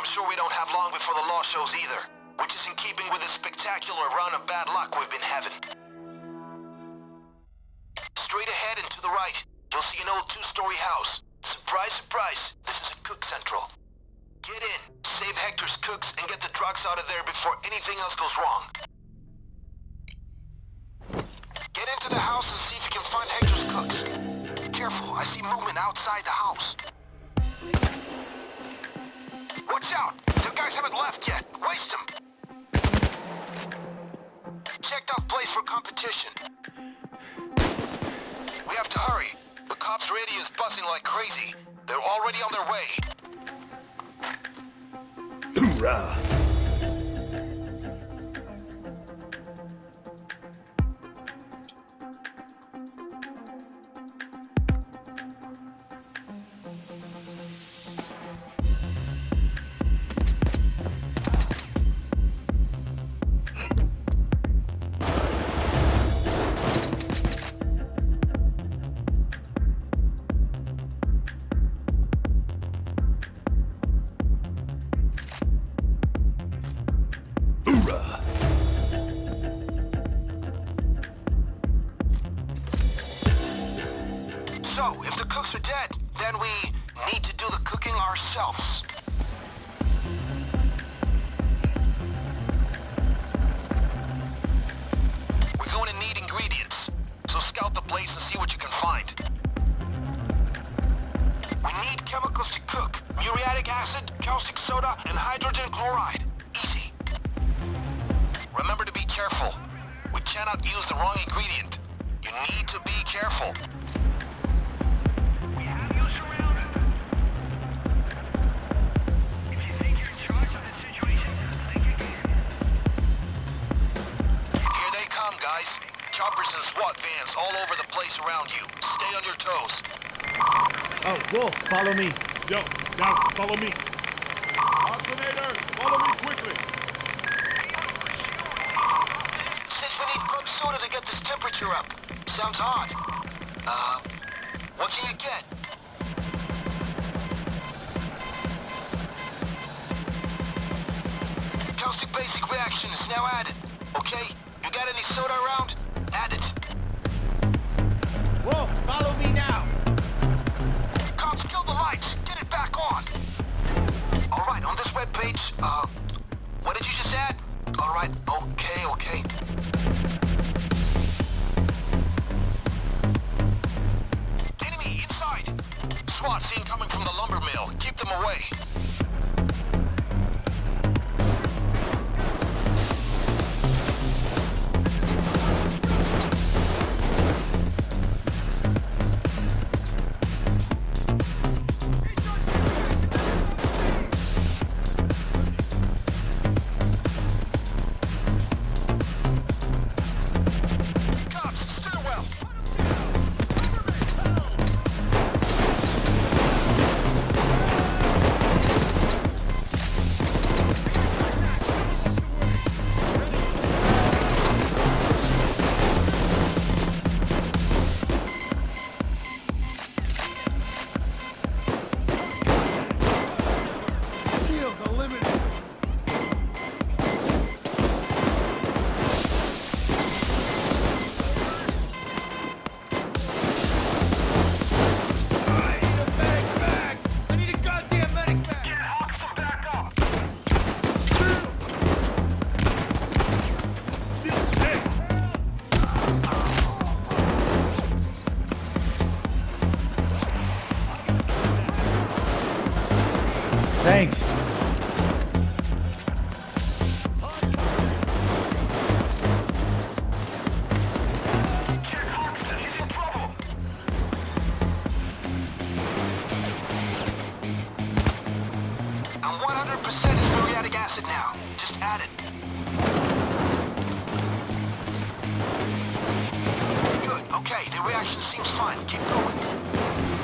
I'm sure we don't have long before the law shows either, which is in keeping with the spectacular run of bad luck we've been having. Straight ahead and to the right, you'll see an old two-story house. Surprise, surprise, this is a cook central. Get in, save Hector's cooks, and get the drugs out of there before anything else goes wrong. Radio is buzzing like crazy. They're already on their way. Hoorah! Choppers and SWAT vans all over the place around you. Stay on your toes. Oh, Wolf, follow me. Yo, now follow me. Oxinator, follow me quickly. Says we need club soda to get this temperature up. Sounds hot. Uh, what can you get? Caustic basic reaction is now added. Okay? You got any soda around? It. Wolf, follow me now. Cops, kill the lights. Get it back on. All right, on this webpage, uh, what did you just add? All right, okay, okay. Enemy inside. SWAT seen coming from the lumber mill. Keep them away. Fine. Keep going.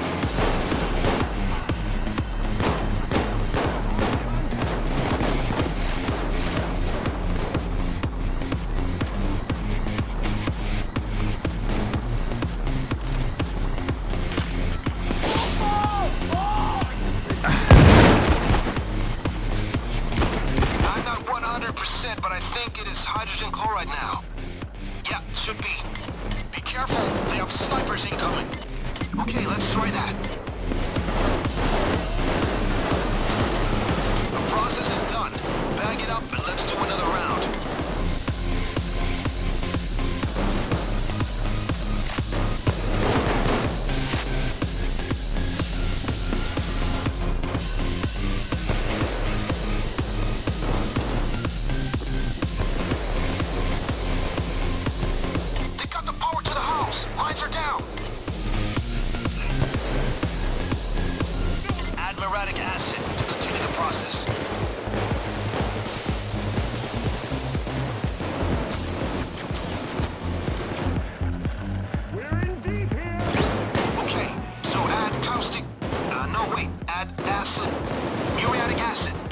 Acid.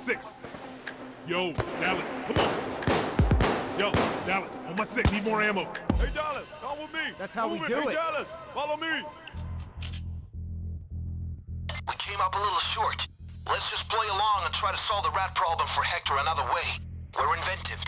Six. Yo, Dallas, come on. Yo, Dallas, on my six. Need more ammo. Hey, Dallas, come with me. That's how we Move do hey, it. Dallas, follow me. We came up a little short. Let's just play along and try to solve the rat problem for Hector another way. We're inventive.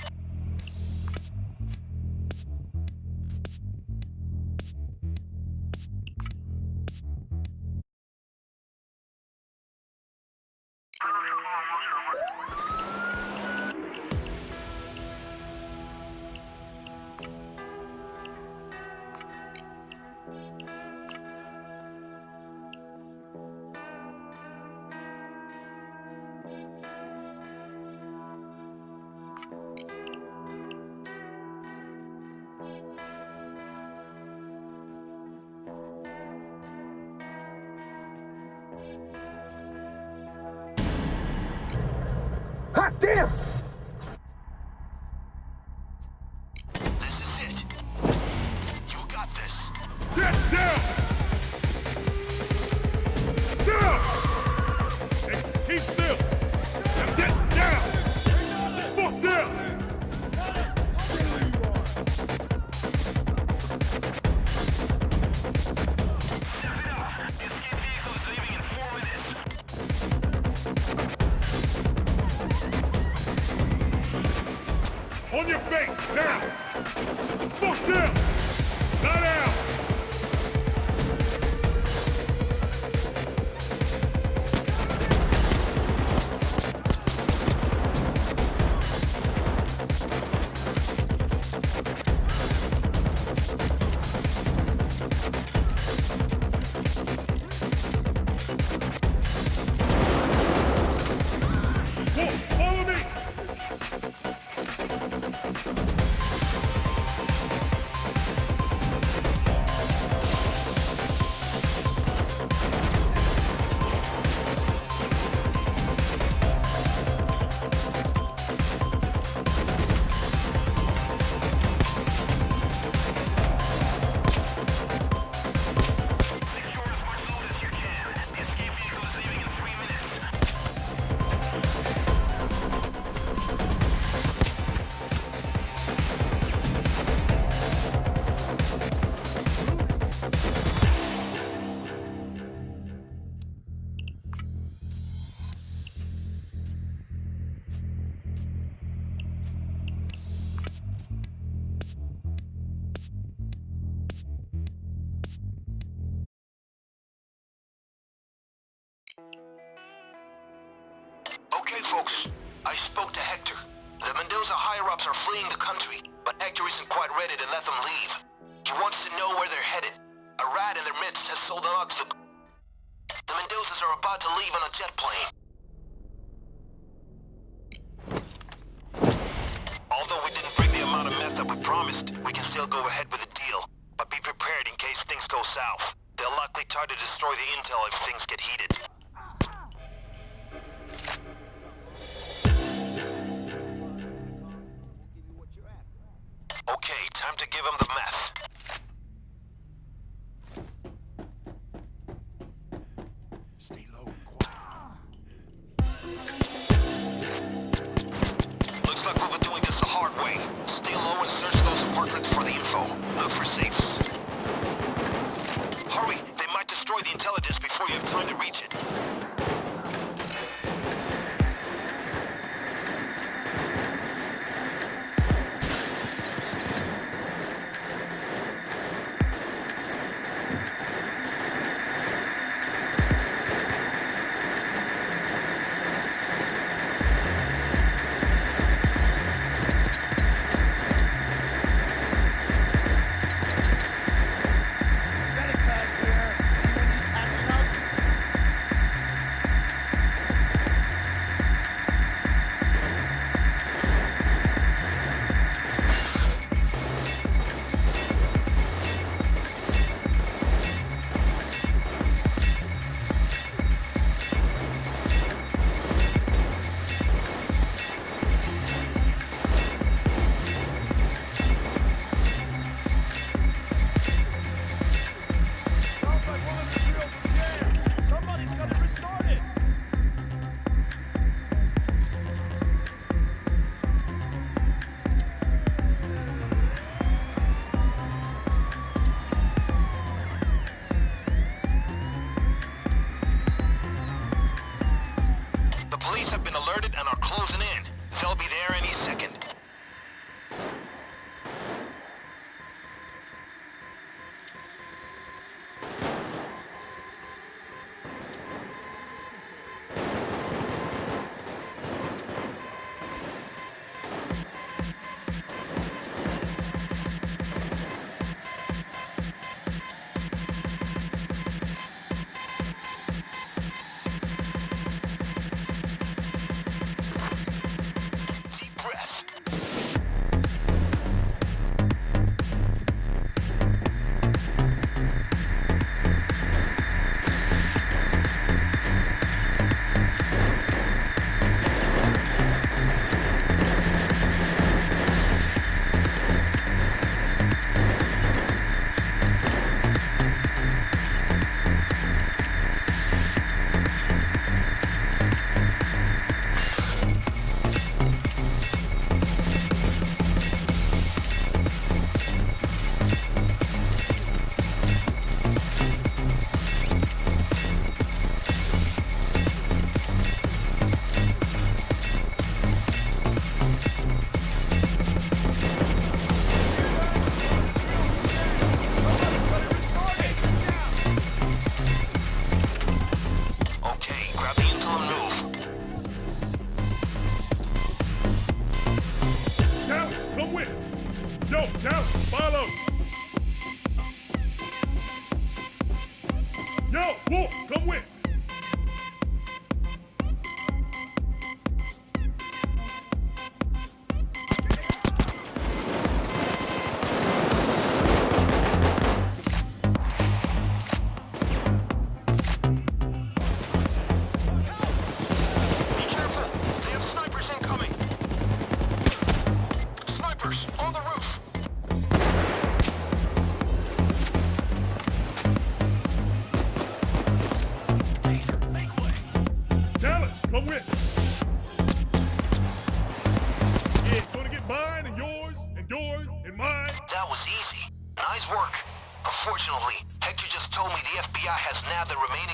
Get down! Them leave. He wants to know where they're headed. A rat in their midst has sold them out to the... The Mendozas are about to leave on a jet plane. Although we didn't bring the amount of meth that we promised, we can still go ahead with the deal. But be prepared in case things go south. They'll likely try to destroy the intel if things for the info. Look for safes.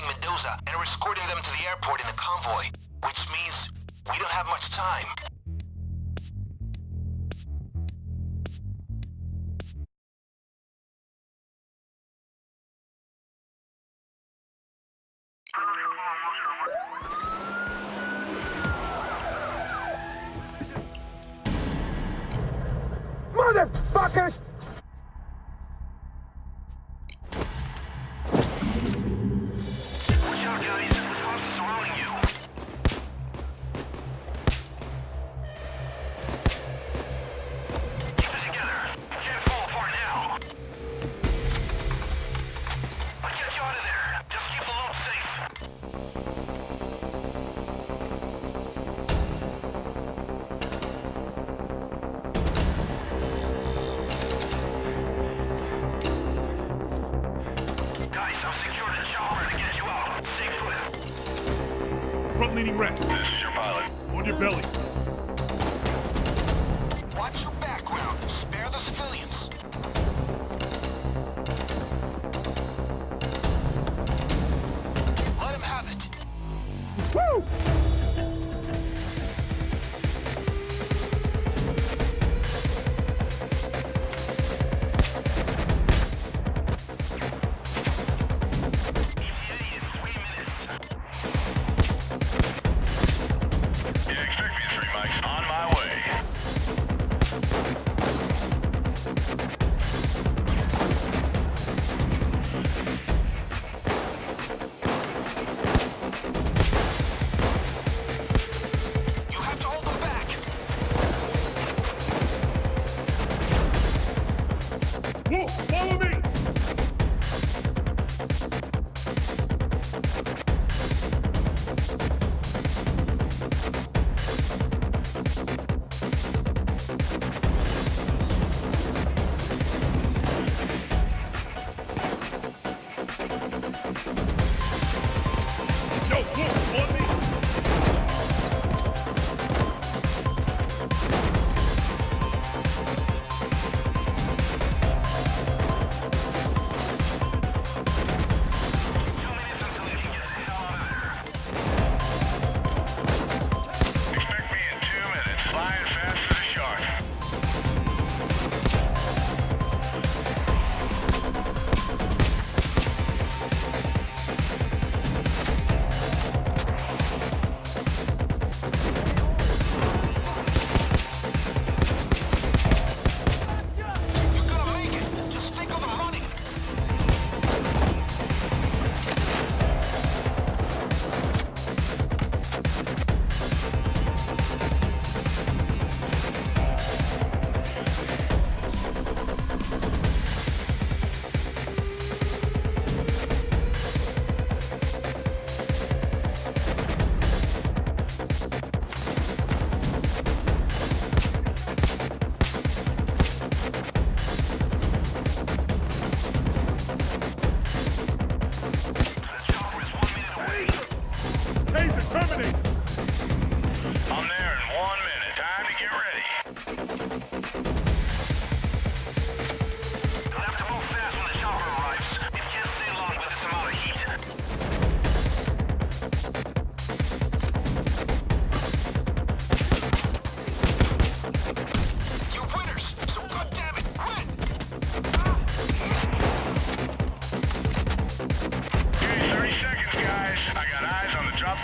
Mendoza and are escorting them to the airport in the convoy, which means we don't have much time.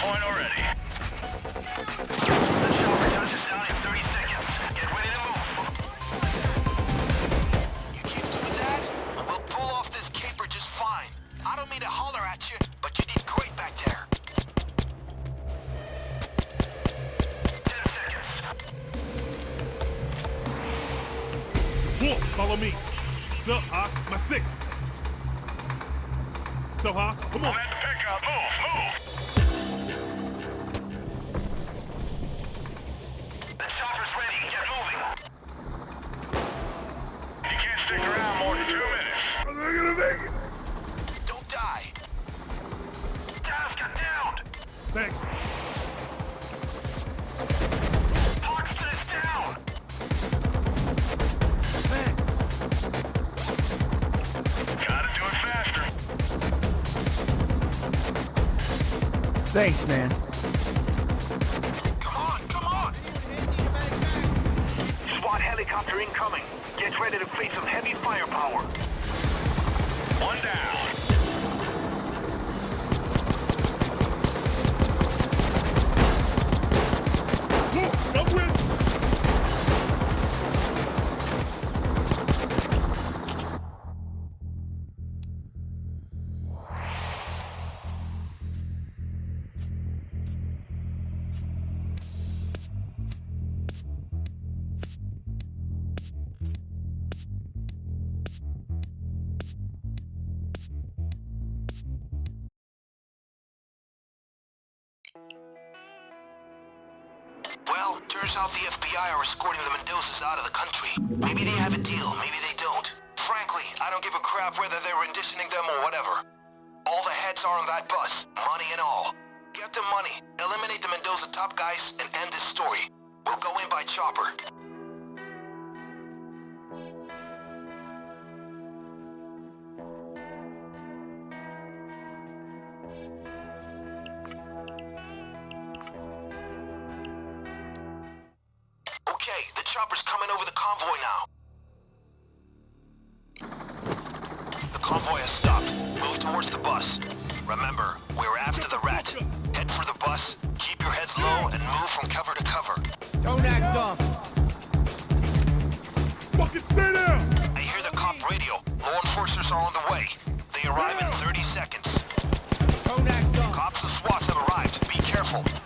point already. face, man. Out the FBI are escorting the Mendozas out of the country. Maybe they have a deal, maybe they don't. Frankly, I don't give a crap whether they're renditioning them or whatever. All the heads are on that bus, money and all. Get the money, eliminate the Mendoza top guys, and end this story. We'll go in by chopper. Rangers are on the way. They arrive in 30 seconds. Cops and SWATs have arrived. Be careful.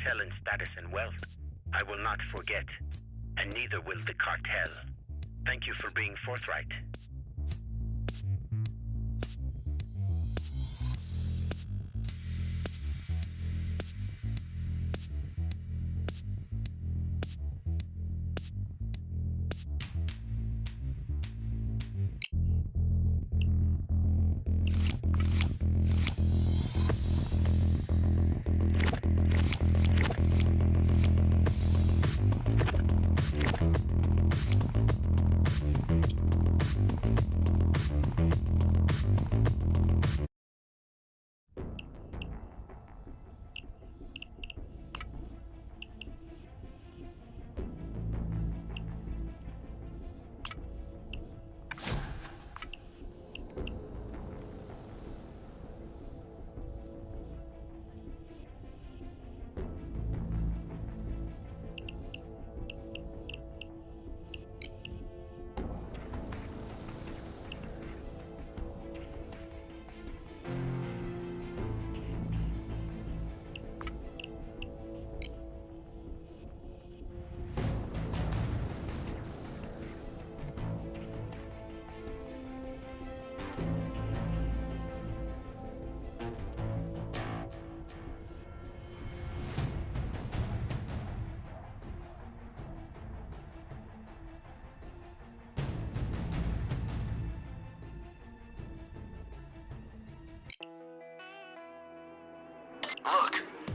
Cartel in status and wealth. I will not forget, and neither will the cartel. Thank you for being forthright.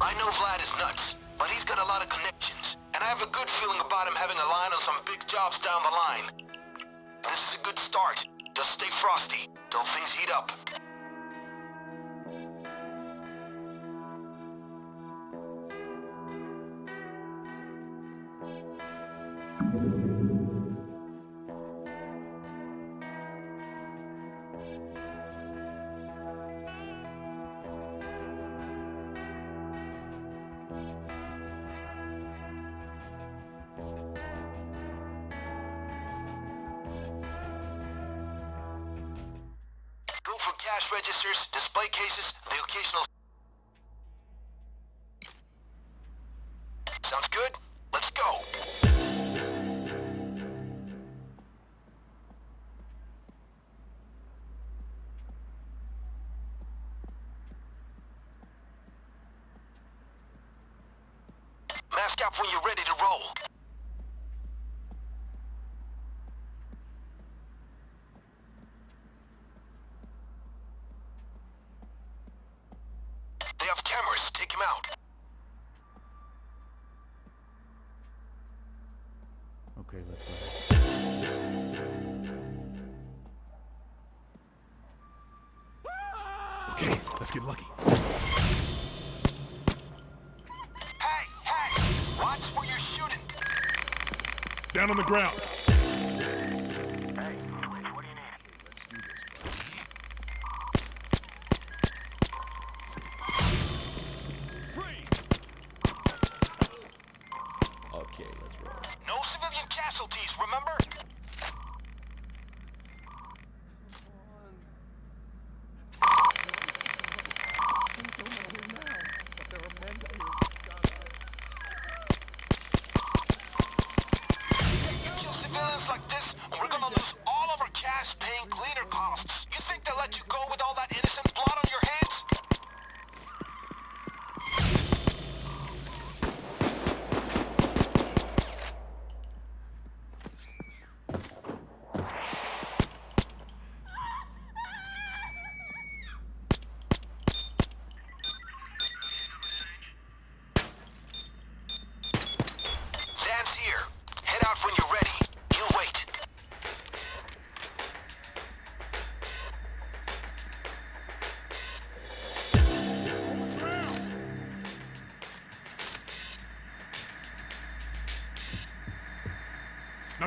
I know Vlad is nuts, but he's got a lot of connections, and I have a good feeling about him having a line on some big jobs down the line. This is a good start. Just stay frosty till things heat up. Mask up when you're ready to roll. Down on the ground.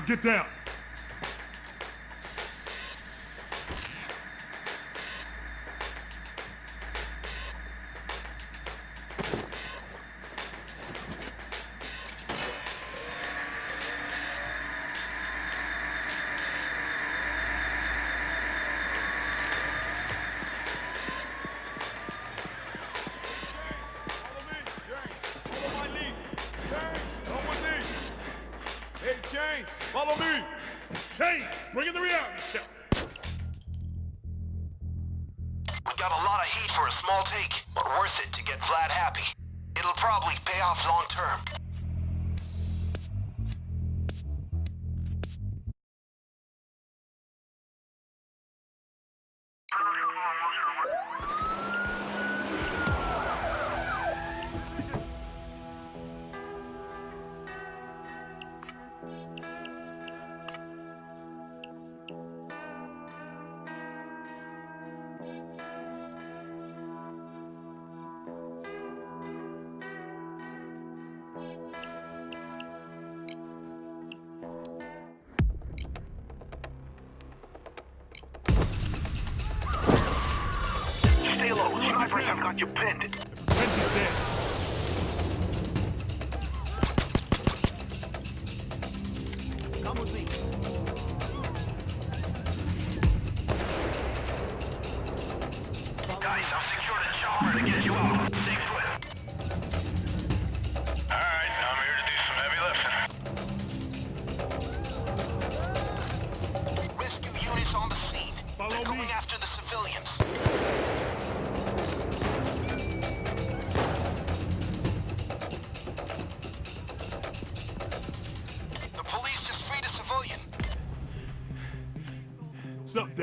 Get down. どうぞ。Snipers have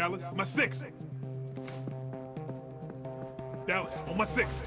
Dallas? My six. Dallas, on my six.